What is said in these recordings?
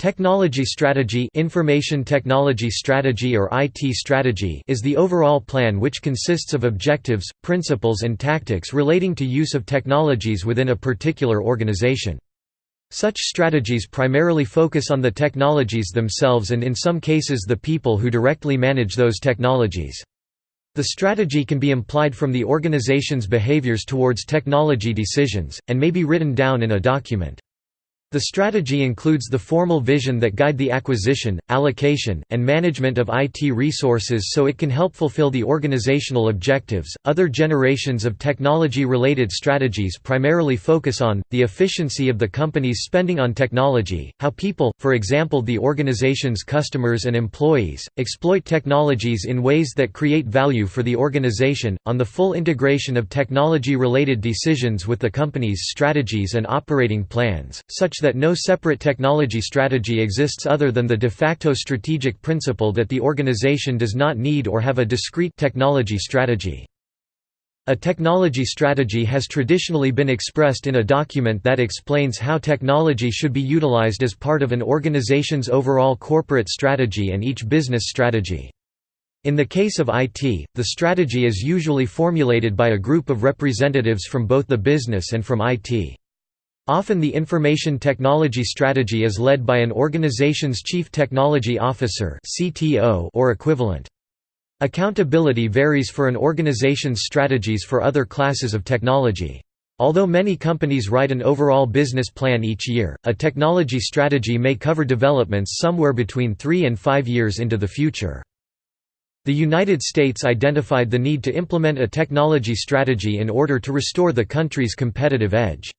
Technology strategy information technology strategy or IT strategy is the overall plan which consists of objectives, principles and tactics relating to use of technologies within a particular organization. Such strategies primarily focus on the technologies themselves and in some cases the people who directly manage those technologies. The strategy can be implied from the organization's behaviors towards technology decisions, and may be written down in a document. The strategy includes the formal vision that guide the acquisition, allocation, and management of IT resources so it can help fulfill the organizational objectives. Other generations of technology related strategies primarily focus on the efficiency of the company's spending on technology, how people, for example the organization's customers and employees, exploit technologies in ways that create value for the organization, on the full integration of technology related decisions with the company's strategies and operating plans, such that no separate technology strategy exists other than the de facto strategic principle that the organization does not need or have a discrete technology strategy. A technology strategy has traditionally been expressed in a document that explains how technology should be utilized as part of an organization's overall corporate strategy and each business strategy. In the case of IT, the strategy is usually formulated by a group of representatives from both the business and from IT. Often the information technology strategy is led by an organization's chief technology officer or equivalent. Accountability varies for an organization's strategies for other classes of technology. Although many companies write an overall business plan each year, a technology strategy may cover developments somewhere between three and five years into the future. The United States identified the need to implement a technology strategy in order to restore the country's competitive edge.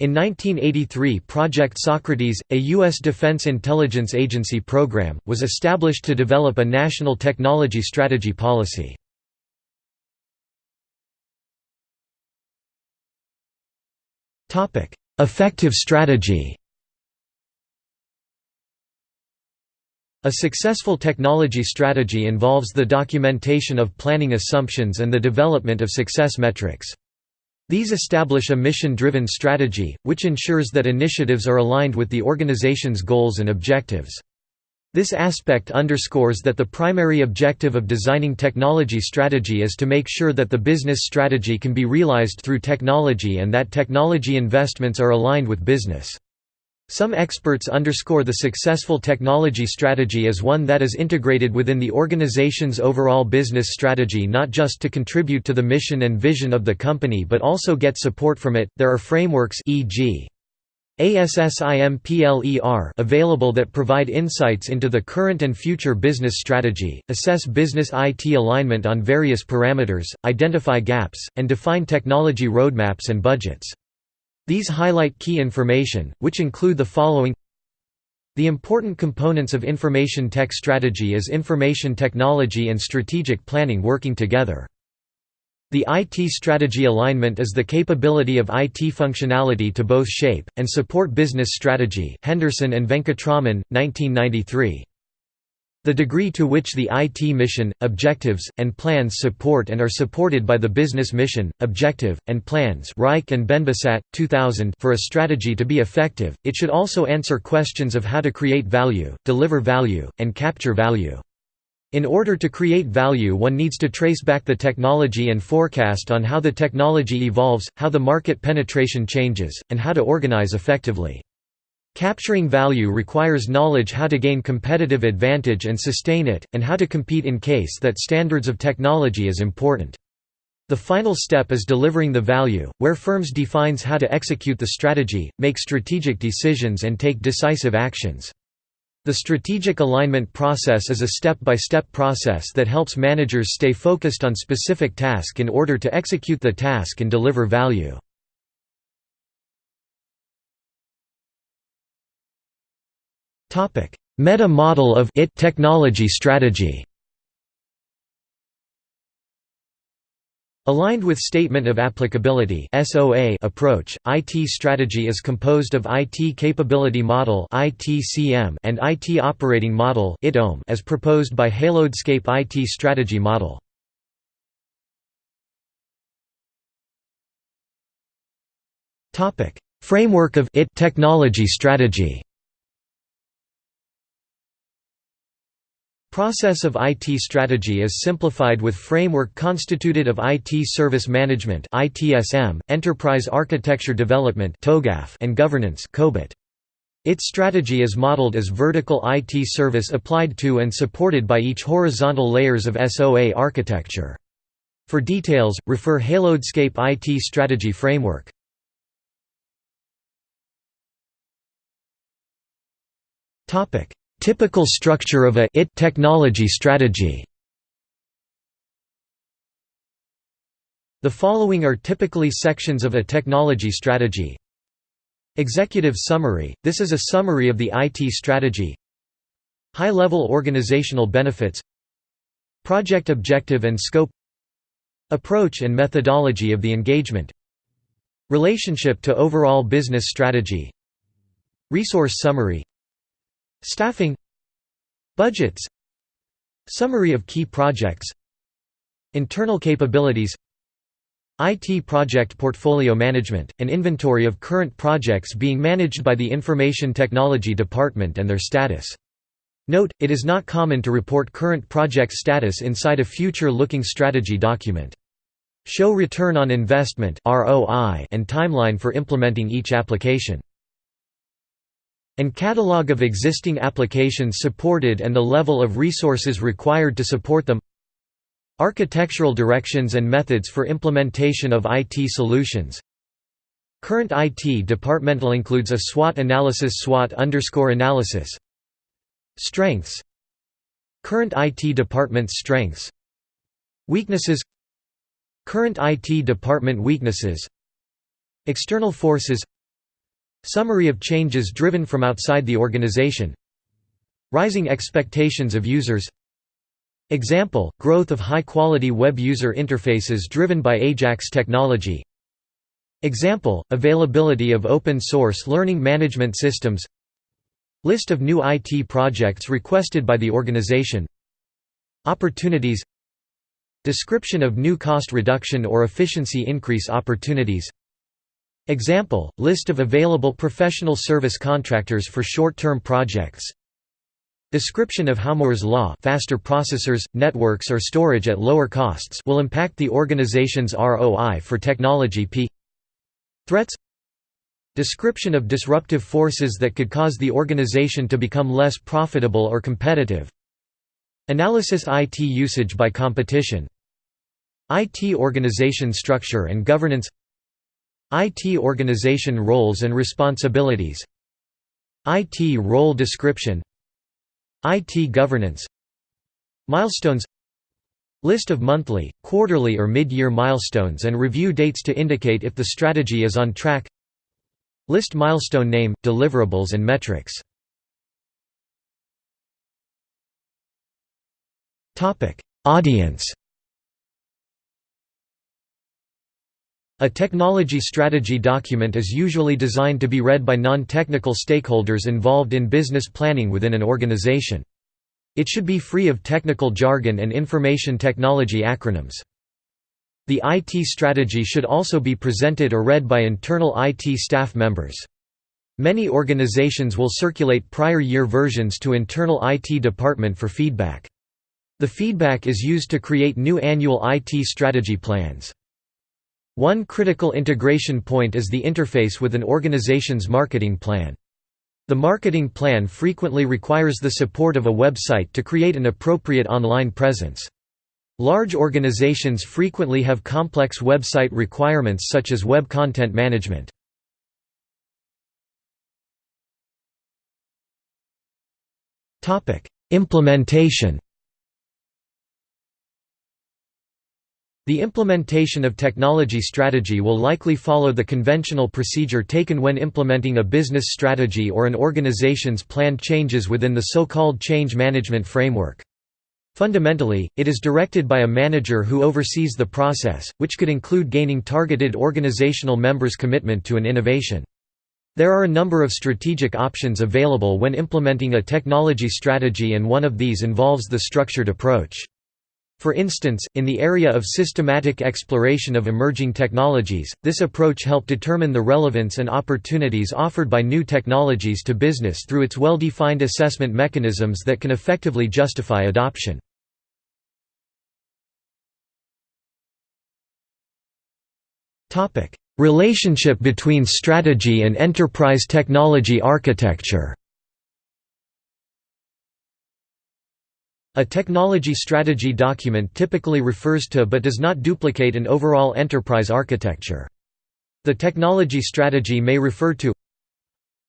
In 1983 Project Socrates, a U.S. Defense Intelligence Agency program, was established to develop a national technology strategy policy. Effective strategy A successful technology strategy involves the documentation of planning assumptions and the development of success metrics. These establish a mission-driven strategy, which ensures that initiatives are aligned with the organization's goals and objectives. This aspect underscores that the primary objective of designing technology strategy is to make sure that the business strategy can be realized through technology and that technology investments are aligned with business. Some experts underscore the successful technology strategy as one that is integrated within the organization's overall business strategy not just to contribute to the mission and vision of the company but also get support from it. There are frameworks e.g. ASSIMPLER available that provide insights into the current and future business strategy, assess business IT alignment on various parameters, identify gaps, and define technology roadmaps and budgets. These highlight key information, which include the following The important components of information tech strategy is information technology and strategic planning working together. The IT strategy alignment is the capability of IT functionality to both shape, and support business strategy Henderson and Venkatraman, 1993. The degree to which the IT mission, objectives, and plans support and are supported by the business mission, objective, and plans Reich and Benbasat, 2000 for a strategy to be effective, it should also answer questions of how to create value, deliver value, and capture value. In order to create value one needs to trace back the technology and forecast on how the technology evolves, how the market penetration changes, and how to organize effectively. Capturing value requires knowledge how to gain competitive advantage and sustain it, and how to compete in case that standards of technology is important. The final step is delivering the value, where firms defines how to execute the strategy, make strategic decisions and take decisive actions. The strategic alignment process is a step-by-step -step process that helps managers stay focused on specific task in order to execute the task and deliver value. Meta-model of IT technology strategy. Aligned with Statement of Applicability approach, IT strategy is composed of IT Capability Model and IT Operating Model as proposed by Halodscape IT Strategy Model. Framework of IT technology strategy Process of IT strategy is simplified with framework constituted of IT service management (ITSM), enterprise architecture development (TOGAF), and governance (COBIT). Its strategy is modeled as vertical IT service applied to and supported by each horizontal layers of SOA architecture. For details, refer Halodscape IT Strategy Framework. Typical structure of a IT technology strategy. The following are typically sections of a technology strategy. Executive summary – This is a summary of the IT strategy. High-level organizational benefits. Project objective and scope. Approach and methodology of the engagement. Relationship to overall business strategy. Resource summary Staffing Budgets Summary of key projects Internal capabilities IT project portfolio management, an inventory of current projects being managed by the Information Technology Department and their status. Note, it is not common to report current project status inside a future-looking strategy document. Show return on investment and timeline for implementing each application. And catalog of existing applications supported and the level of resources required to support them. Architectural directions and methods for implementation of IT solutions. Current IT departmental includes a SWOT analysis SWOT underscore analysis. Strengths. Current IT department's strengths. Weaknesses. Current IT department weaknesses. External forces Summary of changes driven from outside the organization. Rising expectations of users. Example, growth of high-quality web user interfaces driven by AJAX technology. Example, availability of open-source learning management systems. List of new IT projects requested by the organization. Opportunities. Description of new cost reduction or efficiency increase opportunities Example, list of available professional service contractors for short-term projects. Description of how Moore's law faster processors, networks or storage at lower costs will impact the organization's ROI for technology P. Threats. Description of disruptive forces that could cause the organization to become less profitable or competitive. Analysis IT usage by competition. IT organization structure and governance IT organization roles and responsibilities. IT role description. IT governance. Milestones. List of monthly, quarterly or mid-year milestones and review dates to indicate if the strategy is on track. List milestone name, deliverables and metrics. Audience A technology strategy document is usually designed to be read by non-technical stakeholders involved in business planning within an organization. It should be free of technical jargon and information technology acronyms. The IT strategy should also be presented or read by internal IT staff members. Many organizations will circulate prior year versions to internal IT department for feedback. The feedback is used to create new annual IT strategy plans. One critical integration point is the interface with an organization's marketing plan. The marketing plan frequently requires the support of a website to create an appropriate online presence. Large organizations frequently have complex website requirements such as web content management. Implementation The implementation of technology strategy will likely follow the conventional procedure taken when implementing a business strategy or an organization's planned changes within the so-called change management framework. Fundamentally, it is directed by a manager who oversees the process, which could include gaining targeted organizational members' commitment to an innovation. There are a number of strategic options available when implementing a technology strategy and one of these involves the structured approach. For instance, in the area of systematic exploration of emerging technologies, this approach helped determine the relevance and opportunities offered by new technologies to business through its well-defined assessment mechanisms that can effectively justify adoption. Relationship between strategy and enterprise technology architecture A technology strategy document typically refers to but does not duplicate an overall enterprise architecture. The technology strategy may refer to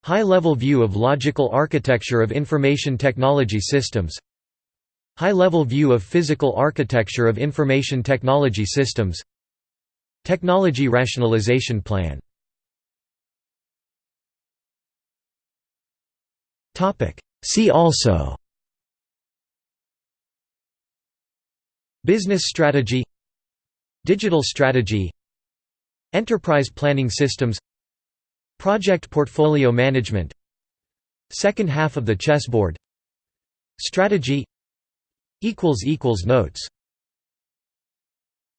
High-level view of logical architecture of information technology systems High-level view of physical architecture of information technology systems Technology rationalization plan See also Business strategy Digital strategy Enterprise planning systems Project portfolio management Second half of the chessboard Strategy Notes